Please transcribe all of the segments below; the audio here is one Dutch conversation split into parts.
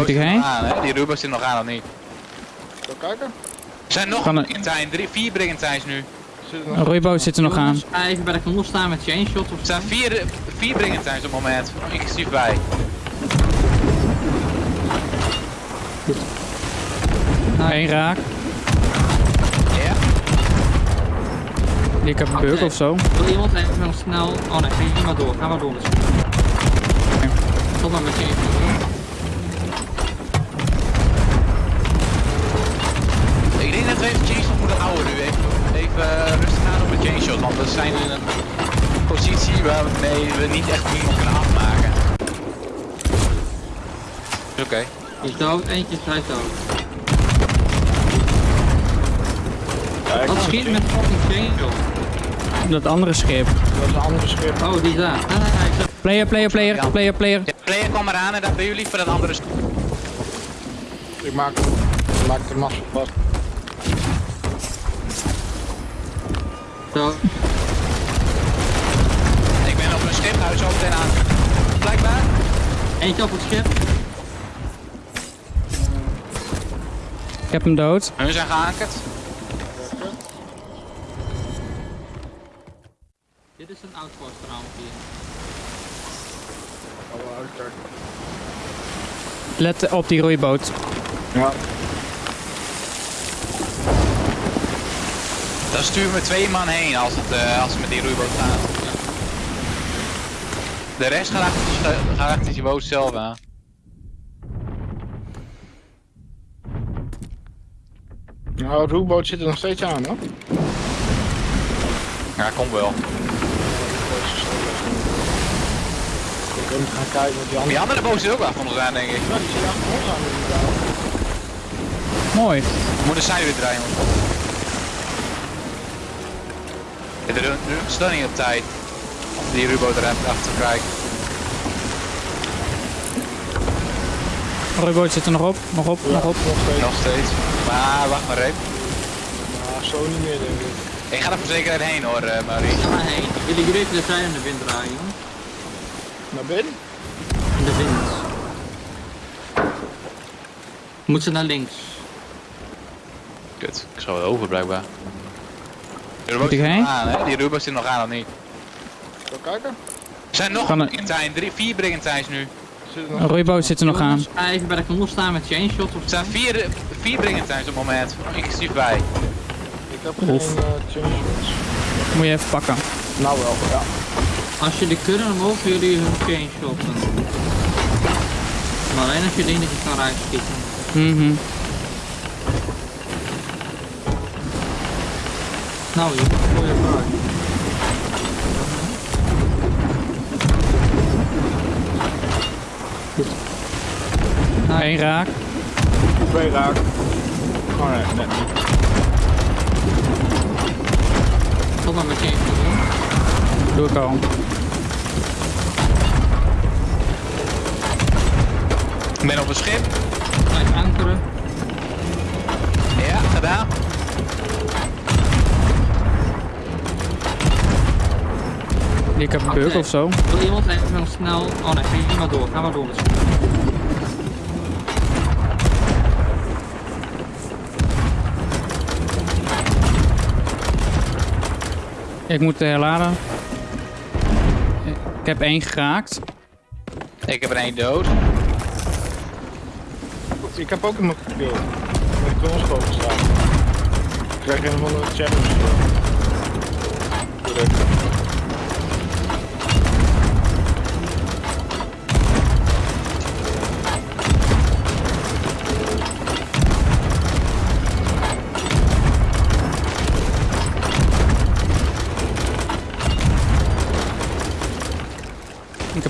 Ik zit heen? nog aan, hè? Die Rubo zit nog aan of niet? Zo kijken. Er zijn nog het- Brigantijn, drie, vier Brigantijns nu. Zit Een nog... roeiboot zit er nog aan. Ga even bij de knol staan met chain shot of Er staan vier, vier Brigantijns op het moment, inclusief wij. Eén raak. Ja? Ik heb een bug of zo. Wil iemand even snel... Oh nee, ga maar door. Ga maar door. Stop maar met chain shot. We even chainshot moeten houden nu. Even, even eh, rustig aan op de chainshot, want we zijn in een positie waarmee we niet echt iemand kunnen afmaken. Oké. Die is dood, eentje is hij dood. Ja, Wat schiet met fucking chain shot? Dat andere schip. Dat is een andere schip. Oh, die is daar. Ik zag- Player, player, player, player, player. Ja, player kwam eraan en daar bij jullie voor dat andere stuk. Ik maak, ik maak de massa vast. Zo. Ik ben op een schiphuis zo meteen aan. Blijkbaar. Eentje op het schip. Ik heb hem dood. Hun zijn geankerd. Dit is een outpost hier. Let op die roeiboot. Ja. Dan sturen we twee man heen als, het, eh, als we met die roeiboot gaan. De rest gaat achter, die sche- gaat achter die boot zelf aan. Nou, de roeiboot zit er nog steeds aan, hoor. Ja, komt wel. Ik kan gaan kijken wat die Die andere... andere boot zit ook wel van ons aan, denk ik. Ja, die zit achter ons aan inderdaad. Mooi. We moeten zij weer draaien. Ja, De de staat niet op tijd. Om die roeiboot erachter te krijgen. Roeiboot zit er nog op. Nog op, nog op. Nog steeds. Nog steeds. Maar wacht maar even. Ja, zo niet meer, denk ik. Ik ga er voor zekerheid heen hoor, eh, Maurice. Ga maar heen. Willen jullie even de zij in de wind draaien? Naar binnen? In de wind. Moet ze naar links. Kut, ik schouw het over blijkbaar. De Moet ik heen? aan, hè? Die roeiboot zit nog aan of niet? Zo kijken. Er zijn nog Kan het- Brigantijn, drie, vier Brigantijns nu. Zit Een nog... roeiboot zit er nog aan. Jongens, Ga even bij de knol staan met chain shot of Er staan vier, vier Brigantijns op het moment, inclusief wij. Ik heb geen Oef. uh, change Moet je even pakken. Nou wel, ja. Als jullie kunnen, dan mogen jullie hun chain shotten. Maar alleen als je denkt dat je kan rijschieten. Mhm. Nou, je gooi je vooruit. Eén raak. Twee raak. Oh nee, net niet. Stop maar met chain shotten. Doe ik al. Ik ben op een schip. Blijf ankeren. Ja, gedaan. Ik heb een bug of zo. Wil iemand even heel snel... Oh nee, ga maar door. Ga maar door. Ik moet herladen. Ik heb één geraakt. Ik heb er één dood. Ik heb ook iemand gekild. Met de kroonschoten staan. Ik krijg een van de challenge. Direct.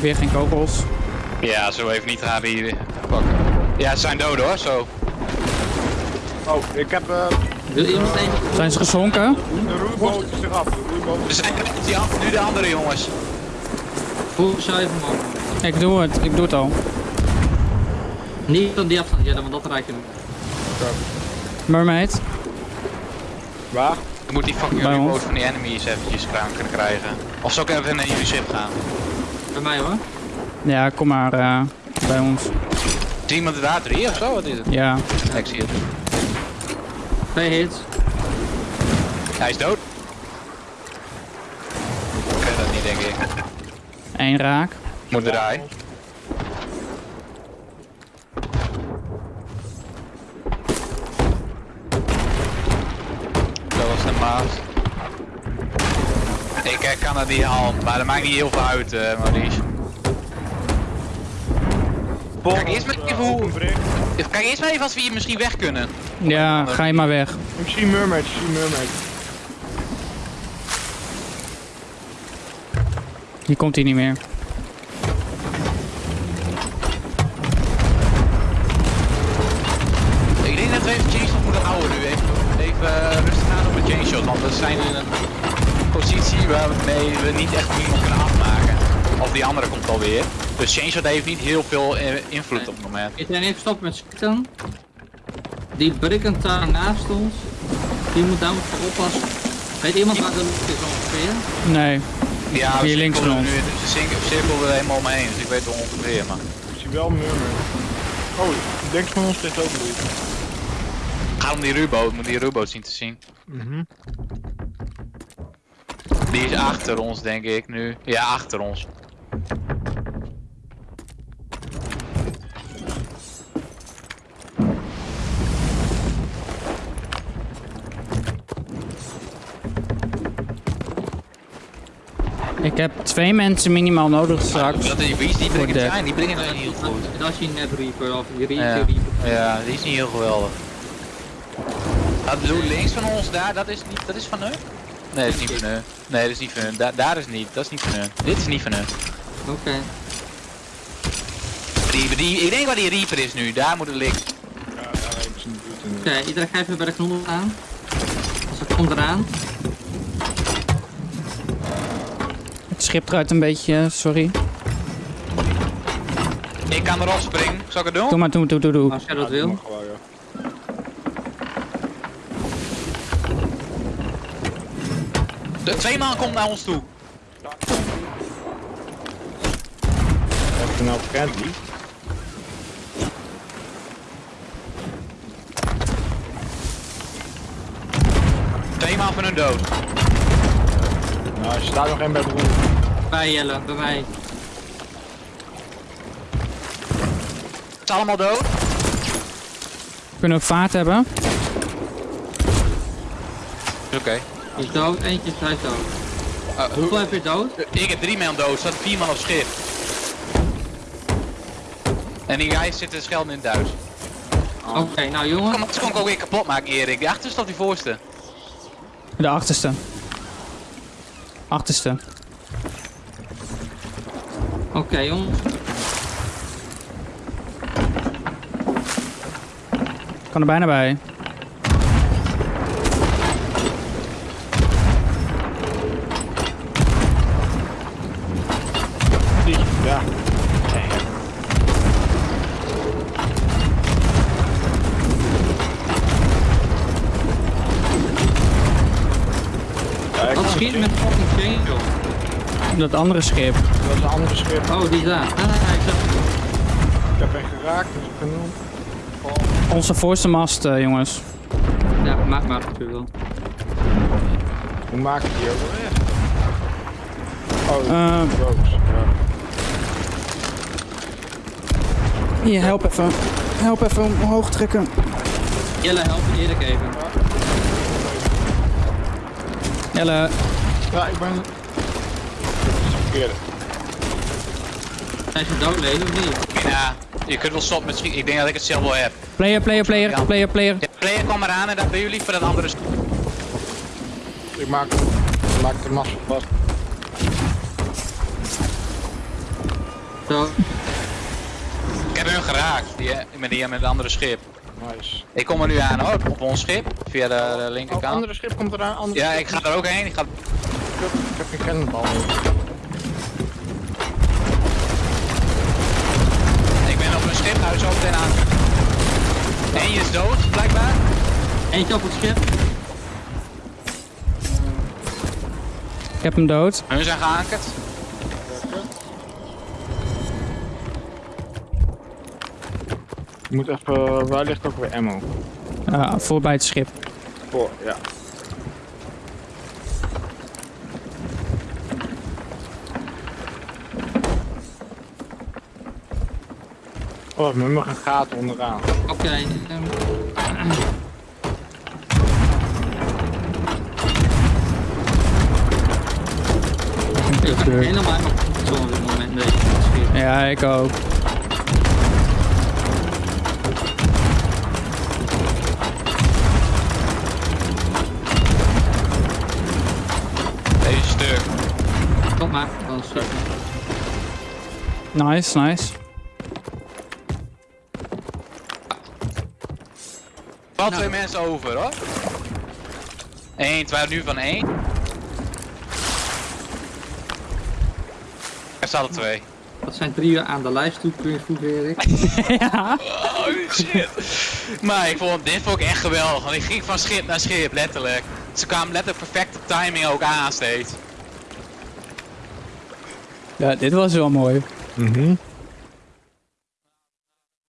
Heb weer geen kogels. Ja, zo even niet gaan hier pakken. Ja, ze zijn dood hoor, zo. Oh, ik heb uh, Wil iemand. Zijn ze gezonken? de roeiboot is eraf. De Er is zijn die an- nu de andere jongens. Voel zou even omhoog. Ik doe het. Ik doe het al. Niet op die afstand zetten, want dat rijdt je. Mermaid. Waar? Ik moet die fucking remote van die enemies eventjes kraan kunnen krijgen. Of zal ik even naar jullie schip gaan? Bij mij hoor. Ja, kom maar eh, bij ons. Is iemand daar drie of zo? Wat is het? Ja. Ik zie het. Twee hits. Hij is dood. Ik dat niet, denk ik. Eén raak. Moet draaien. Dat was de maas. Ik kan dat niet al, maar dat maakt niet heel veel uit, eh Maurice. Kijk eerst maar even hoe-. Kijk eerst maar even als we hier misschien weg kunnen. Ja, ga je maar weg. Ik zie mermaid, ik zie mermaid. Hier komt hij niet meer. We niet echt iemand kunnen afmaken. Of die andere komt alweer. Dus chainshot heeft niet heel veel eh, invloed op het moment. Ik ben even stoppen met schieten. Die Brickentaar naast ons, die moet daar moeten oppassen. Weet iemand waar de lucht is ongeveer? Nee. Ja, we Hier links van nu, de cir- cirkel er helemaal omheen, dus ik weet wel ongeveer. Maar. Ik zie wel mermaid. Oh, ik denk van ons ligt ook niet. Ga om die ruboot, moet die ruboot zien te zien. Mhm. Die is achter ons, denk ik nu. Ja, achter ons. Ik heb twee mensen minimaal nodig straks. Dat is, wie is die Voor brengen zijn? Die brengen het heel goed. Dat is je net Reaper of die Ja. Reaper. Ja, die is niet heel geweldig. Dat bedoel links van ons daar, dat is niet, dat is van hun? Nee, dat is niet van hun. Nee, dat is niet van hun. Da daar is niet, dat is niet van hun. Dit is niet van hun. Oké. Die, die, ik denk waar die Reaper is nu, daar moet het liggen. Ja, daar ze niet buurt in. Oké, iedereen gaat even bij de knol aan. Als het komt eraan. Het schip draait een beetje, sorry. Ik kan erop springen, zal ik het doen? Doe maar, doe, doe, doe, doe. Als jij Ja, dat wil. maar gewoon, ja. De twee man komt naar ons toe. Heb ik er nou friendly? Twee man van hun dood. Nou, er staat nog één bij de roer. Bij Jelle, bij mij. Het is allemaal dood. Kunnen we ook vaart hebben? Oké. Is dood, eentje is hij dood. Uh, Hoeveel heb je dood? ik heb drie man dood, er staat vier man op schip. En die guys zitten schelden in het Duits. Oké, nou jongen. Kom, dat kon ik ook weer kapot maken, Erik. Die achterste of die voorste? De achterste. Achterste. Oké jongens. Ik kan er bijna bij. Schiet met fucking joh. Dat andere schip. Dat is een andere schip. Oh, die daar. Ah, is daar. Ik heb een geraakt, dus ik kan doen. Onze voorste mast, eh, jongens. Ja, maak maar wat je wil. Hoe maak ik die ook? Oh, roos. Ja. Hier, help even. Help even omhoog trekken. Jelle, help me Erik even. Jelle, Ja, ik ben... Is verkeerde. Zijn ze doodlezen of niet? Ja, je kunt wel stoppen met schieten. Ik denk dat ik het zelf wel heb. player, player, player, Ja. player, player. Ja, player kwam eraan en dat ben jullie voor dat andere schip. Ik maak, ik maak de massa vast. Zo. Ik heb hun geraakt, die, eh, met die met het andere schip. Nice. Ik kom er nu aan hoor, op ons schip, via de, de Oh, linkerkant. andere schip komt eraan. Andere Ja, ik ga er ook heen. Ik ga... Ik heb geen meer. Ik ben op een schip, hou zo meteen aan. Eén is dood, blijkbaar. Eentje op het schip. Ik heb hem dood. Hun zijn geankerd. Je moet even, waar ligt ook weer ammo? Uh, voorbij het schip. Voor, ja. Oh, met nog een gaten onderaan. Oké. ehm, ik ben helemaal op dit moment. Deze schip. Ja, ik ook. Deze stuk. Kom maar, dan is het. Nice, nice. Wel Nou. twee mensen over hoor. Eén, twee nu van één. Er staan er twee. Dat zijn drie uur aan de lijst toe, kun je voegen, Erik. ja. Oh shit. maar ik vond, dit vond ik echt geweldig. Want ik ging van schip naar schip, letterlijk. Ze kwamen letterlijk perfecte timing ook aan steeds. Ja, dit was wel mooi. Mhm.